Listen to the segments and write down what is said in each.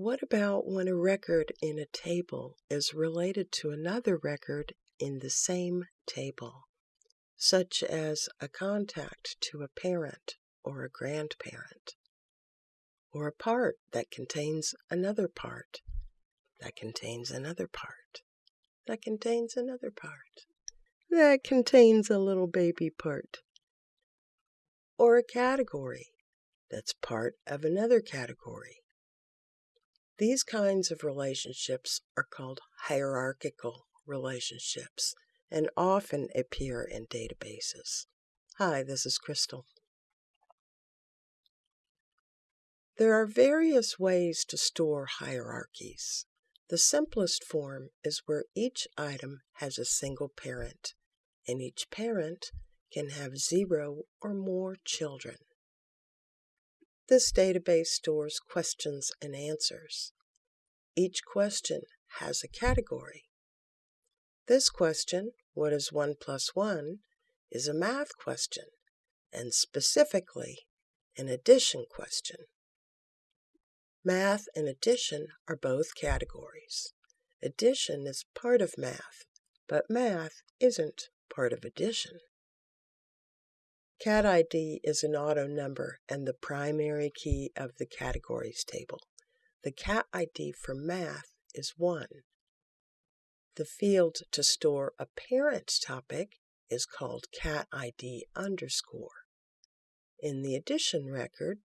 What about when a record in a table is related to another record in the same table, such as a contact to a parent or a grandparent, or a part that contains another part, that contains another part, that contains another part, that contains a little baby part, or a category that's part of another category. These kinds of relationships are called hierarchical relationships and often appear in databases. Hi, this is Crystal. There are various ways to store hierarchies. The simplest form is where each item has a single parent, and each parent can have zero or more children. This database stores questions and answers. Each question has a category. This question, what is 1 plus 1, is a math question, and specifically an addition question. Math and addition are both categories. Addition is part of math, but math isn't part of addition. Cat ID is an auto number and the primary key of the categories table. The cat ID for math is 1. The field to store a parent topic is called cat ID underscore. In the addition record,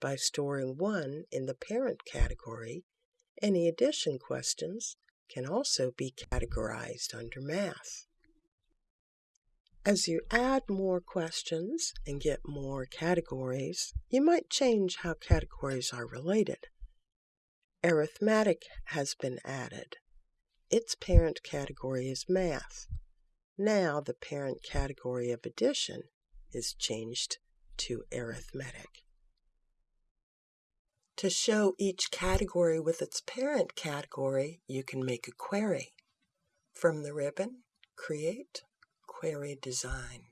by storing 1 in the parent category, any addition questions can also be categorized under math. As you add more questions and get more categories, you might change how categories are related. Arithmetic has been added. Its parent category is math. Now the parent category of addition is changed to arithmetic. To show each category with its parent category, you can make a query. From the ribbon, Create query design.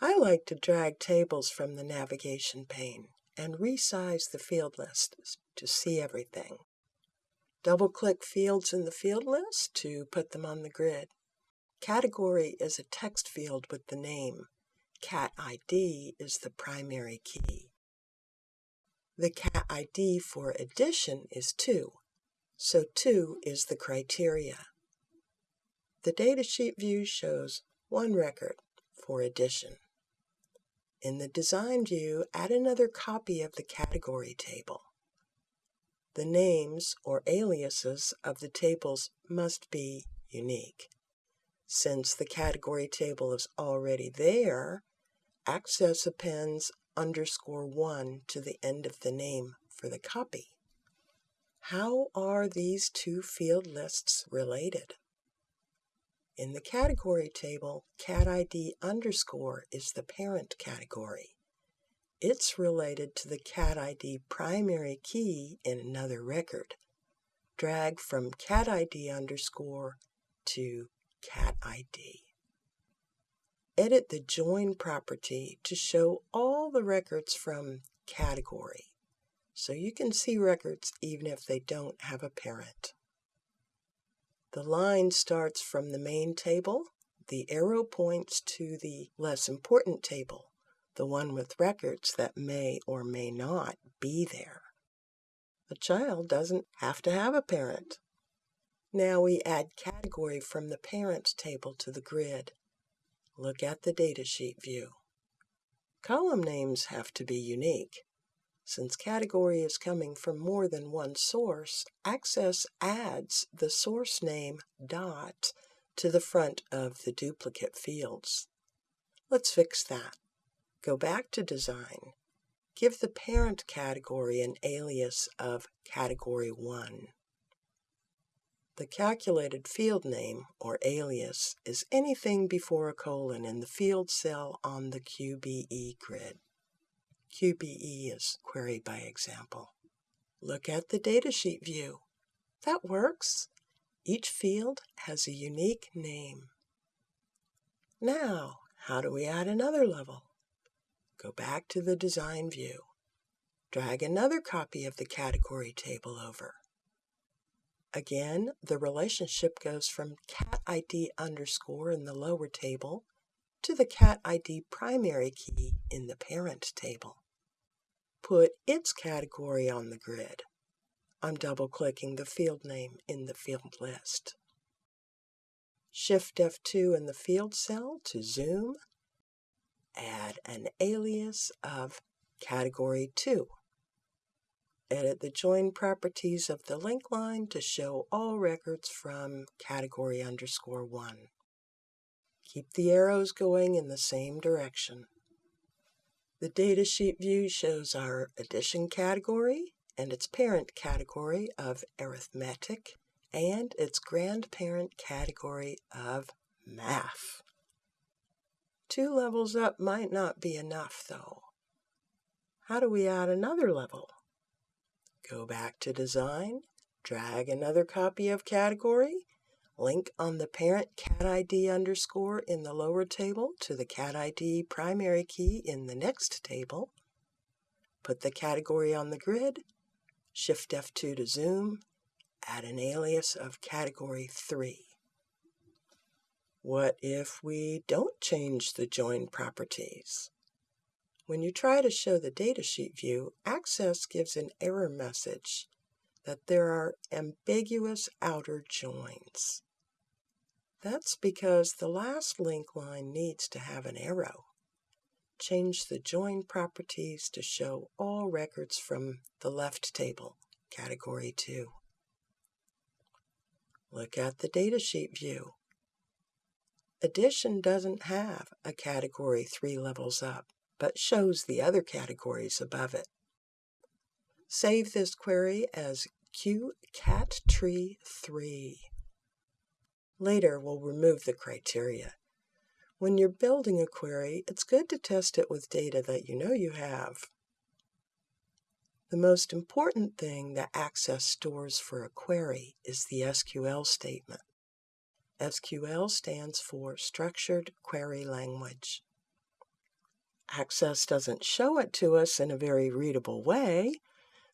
I like to drag tables from the navigation pane and resize the field list to see everything. Double-click fields in the field list to put them on the grid. Category is a text field with the name. Cat ID is the primary key. The cat ID for addition is 2, so 2 is the criteria. The datasheet view shows one record for addition. In the design view, add another copy of the category table. The names or aliases of the tables must be unique. Since the category table is already there, access appends underscore 1 to the end of the name for the copy. How are these two field lists related? In the category table, cat ID underscore is the parent category. It's related to the cat ID primary key in another record. Drag from cat ID underscore to cat ID. Edit the join property to show all the records from category so you can see records even if they don't have a parent. The line starts from the main table. The arrow points to the less important table, the one with records that may or may not be there. A child doesn't have to have a parent. Now we add category from the parent table to the grid. Look at the datasheet view. Column names have to be unique. Since category is coming from more than one source, Access adds the source name dot to the front of the duplicate fields. Let's fix that. Go back to Design. Give the parent category an alias of Category 1. The calculated field name, or alias, is anything before a colon in the field cell on the QBE grid. QBE is query by example. Look at the datasheet view. That works. Each field has a unique name. Now, how do we add another level? Go back to the design view. Drag another copy of the category table over. Again, the relationship goes from cat ID underscore in the lower table to the cat ID primary key in the parent table. Put its category on the grid. I'm double-clicking the field name in the field list. Shift F2 in the field cell to zoom. Add an alias of category 2. Edit the join properties of the link line to show all records from category underscore 1. Keep the arrows going in the same direction. The datasheet view shows our addition category and its parent category of arithmetic and its grandparent category of math. Two levels up might not be enough though. How do we add another level? Go back to Design, drag another copy of Category, link on the parent cat ID underscore in the lower table to the cat ID primary key in the next table, put the category on the grid, Shift F2 to zoom, add an alias of Category 3. What if we don't change the join properties? When you try to show the datasheet view, Access gives an error message that there are ambiguous outer joins. That's because the last link line needs to have an arrow. Change the join properties to show all records from the left table, category 2. Look at the datasheet view. Addition doesn't have a category 3 levels up but shows the other categories above it. Save this query as qcattree3. Later, we'll remove the criteria. When you're building a query, it's good to test it with data that you know you have. The most important thing that Access stores for a query is the SQL statement. SQL stands for Structured Query Language. Access doesn't show it to us in a very readable way,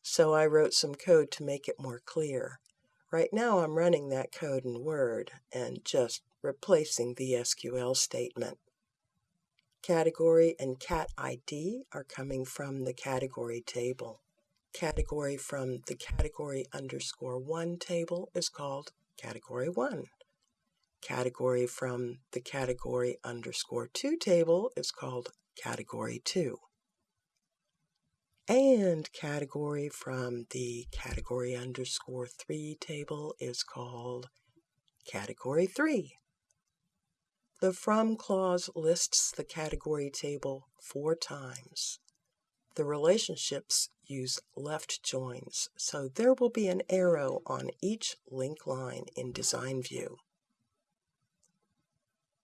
so I wrote some code to make it more clear. Right now I'm running that code in Word and just replacing the SQL statement. Category and cat ID are coming from the category table. Category from the category underscore 1 table is called category 1. Category from the category underscore 2 table is called category 2. And category from the category underscore 3 table is called category 3. The from clause lists the category table four times. The relationships use left joins, so there will be an arrow on each link line in Design View.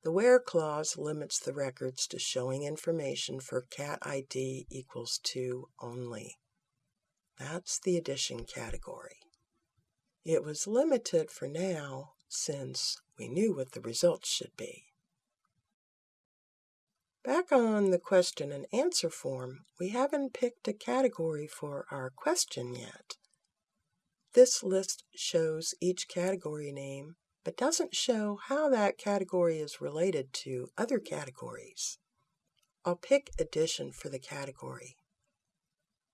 The where clause limits the records to showing information for cat ID equals 2 only. That's the addition category. It was limited for now since we knew what the results should be. Back on the question and answer form, we haven't picked a category for our question yet. This list shows each category name but doesn't show how that category is related to other categories. I'll pick Addition for the category.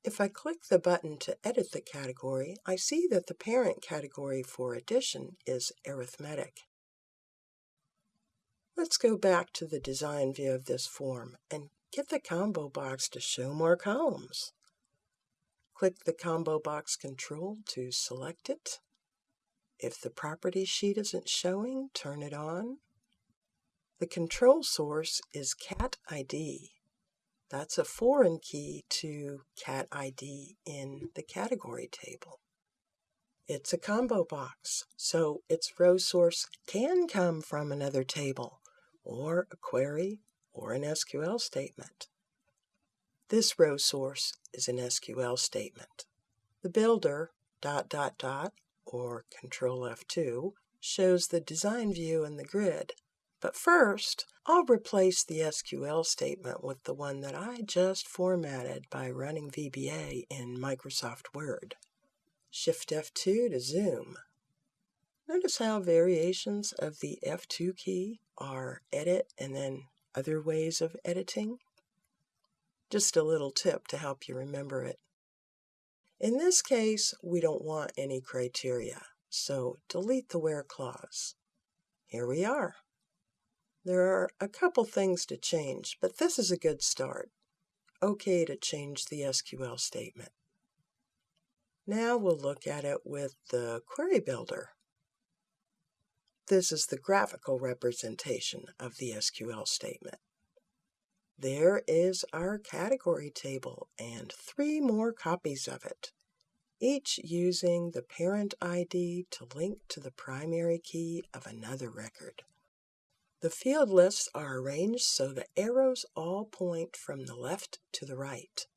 If I click the button to edit the category, I see that the parent category for Addition is Arithmetic. Let's go back to the design view of this form and get the combo box to show more columns. Click the combo box control to select it if the property sheet isn't showing, turn it on. The control source is cat ID. That's a foreign key to cat ID in the category table. It's a combo box, so its row source can come from another table, or a query, or an SQL statement. This row source is an SQL statement. The builder, dot, dot, dot, or Control F2, shows the design view in the grid. But first, I'll replace the SQL statement with the one that I just formatted by running VBA in Microsoft Word. Shift F2 to zoom. Notice how variations of the F2 key are edit and then other ways of editing? Just a little tip to help you remember it. In this case, we don't want any criteria, so delete the where clause. Here we are. There are a couple things to change, but this is a good start. OK to change the SQL statement. Now we'll look at it with the Query Builder. This is the graphical representation of the SQL statement. There is our category table and three more copies of it, each using the parent ID to link to the primary key of another record. The field lists are arranged so the arrows all point from the left to the right.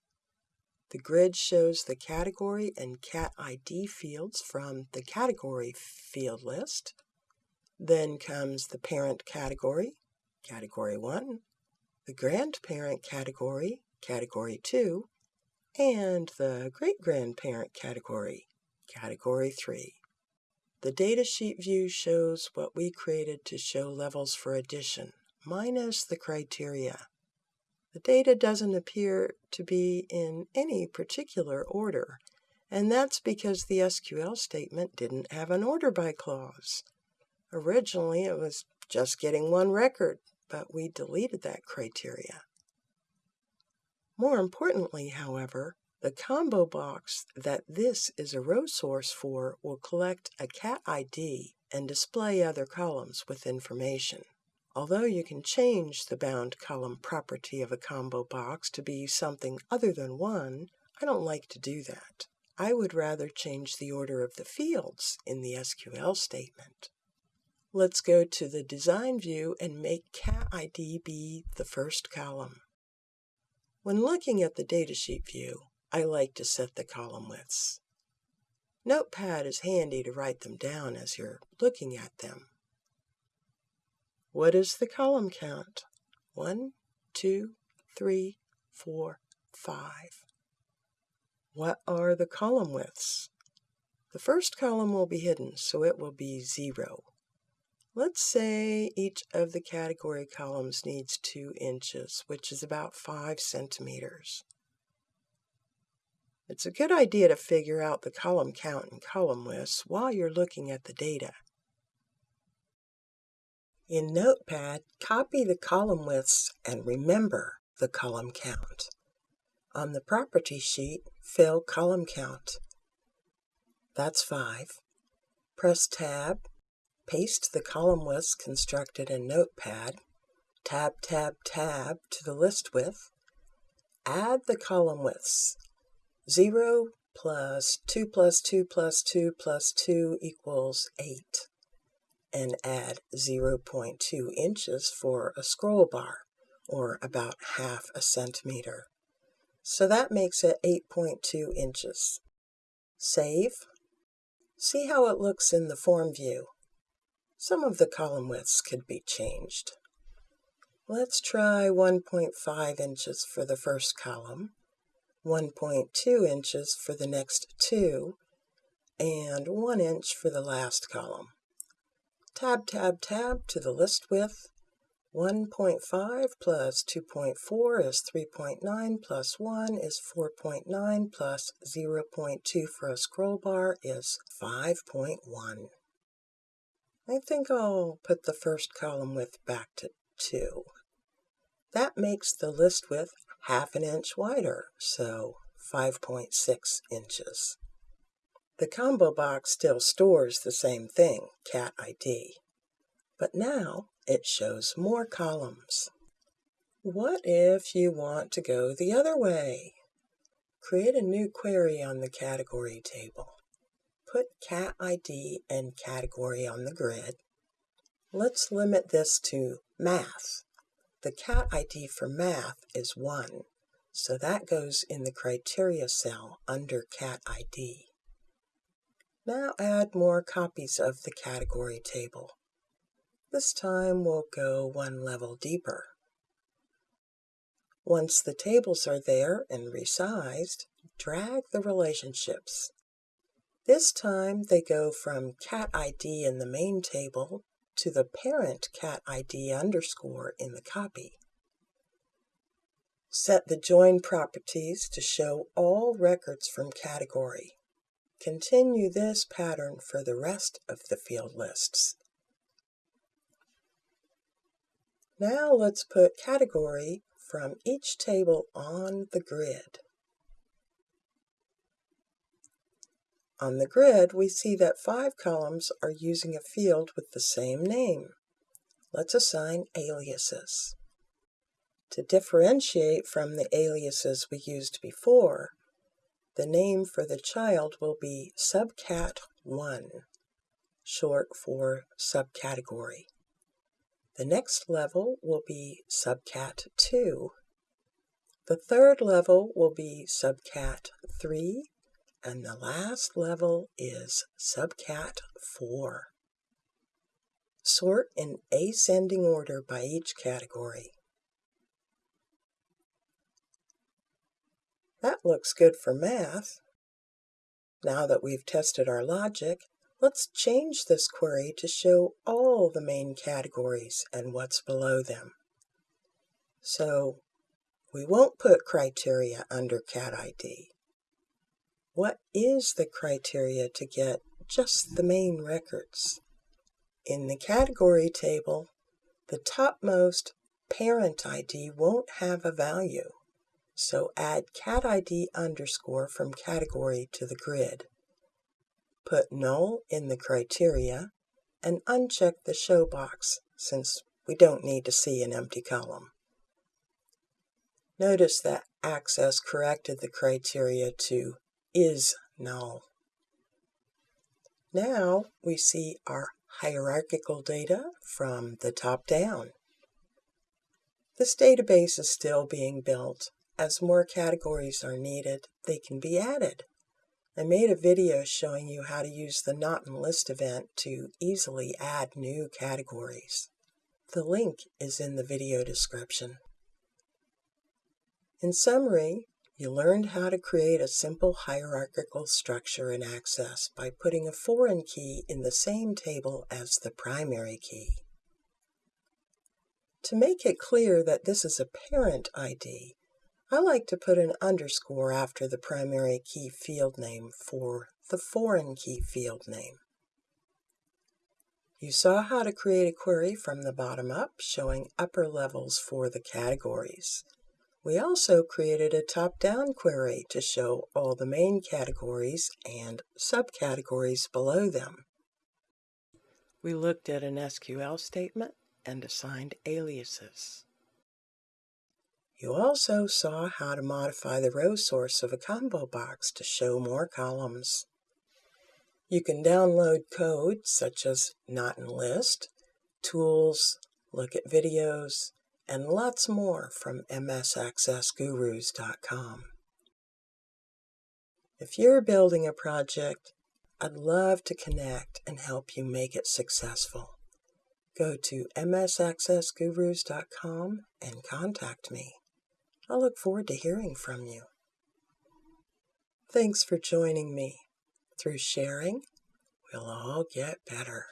The grid shows the category and cat ID fields from the category field list. Then comes the parent category, category 1, the grandparent category, category 2, and the great-grandparent category, category 3. The datasheet view shows what we created to show levels for addition, minus the criteria. The data doesn't appear to be in any particular order, and that's because the SQL statement didn't have an order by clause. Originally, it was just getting one record, but we deleted that criteria. More importantly, however, the combo box that this is a row source for will collect a cat ID and display other columns with information. Although you can change the bound column property of a combo box to be something other than one, I don't like to do that. I would rather change the order of the fields in the SQL statement. Let's go to the design view and make cat ID be the first column. When looking at the datasheet view, I like to set the column widths. Notepad is handy to write them down as you're looking at them. What is the column count? One, two, three, four, five. What are the column widths? The first column will be hidden, so it will be zero. Let's say each of the category columns needs two inches, which is about five centimeters. It's a good idea to figure out the column count and column widths while you're looking at the data. In Notepad, copy the column widths and remember the column count. On the property sheet, fill column count. That's 5. Press Tab, paste the column widths constructed in Notepad, Tab, Tab, Tab to the list width, add the column widths 0 plus 2 plus 2 plus 2 plus 2 equals 8. And add 0.2 inches for a scroll bar, or about half a centimeter. So that makes it 8.2 inches. Save. See how it looks in the form view. Some of the column widths could be changed. Let's try 1.5 inches for the first column 1.2 inches for the next two, and 1 inch for the last column. Tab, tab, tab to the list width. 1.5 plus 2.4 is 3.9 plus 1 is 4.9 plus 0.2 for a scroll bar is 5.1. I think I'll put the first column width back to 2. That makes the list width half an inch wider, so 5.6 inches. The combo box still stores the same thing, cat ID, but now it shows more columns. What if you want to go the other way? Create a new query on the category table. Put cat ID and category on the grid. Let's limit this to math the cat ID for math is 1, so that goes in the criteria cell under cat ID. Now add more copies of the category table. This time we'll go one level deeper. Once the tables are there and resized, drag the relationships. This time they go from cat ID in the main table to the parent cat ID underscore in the copy. Set the join properties to show all records from category. Continue this pattern for the rest of the field lists. Now let's put category from each table on the grid. On the grid, we see that five columns are using a field with the same name. Let's assign aliases. To differentiate from the aliases we used before, the name for the child will be subcat1, short for subcategory. The next level will be subcat 2. The third level will be subcat 3, and the last level is subcat 4. Sort in ascending order by each category. That looks good for math. Now that we've tested our logic, Let's change this query to show all the main categories and what's below them. So we won't put criteria under cat ID. What is the criteria to get just the main records? In the category table, the topmost parent ID won't have a value, so add cat ID underscore from category to the grid. Put null in the criteria and uncheck the show box since we don't need to see an empty column. Notice that Access corrected the criteria to is null. Now we see our hierarchical data from the top down. This database is still being built. As more categories are needed, they can be added. I made a video showing you how to use the Not in List event to easily add new categories. The link is in the video description. In summary, you learned how to create a simple hierarchical structure in Access by putting a foreign key in the same table as the primary key. To make it clear that this is a parent ID, I like to put an underscore after the primary key field name for the foreign key field name. You saw how to create a query from the bottom up, showing upper levels for the categories. We also created a top-down query to show all the main categories and subcategories below them. We looked at an SQL statement and assigned aliases. You also saw how to modify the row source of a combo box to show more columns. You can download code such as Not in List, tools, look at videos, and lots more from msaccessgurus.com. If you're building a project, I'd love to connect and help you make it successful. Go to msaccessgurus.com and contact me. I'll look forward to hearing from you. Thanks for joining me. Through sharing, we'll all get better.